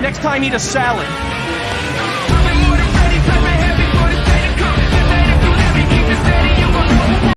Next time, eat a salad.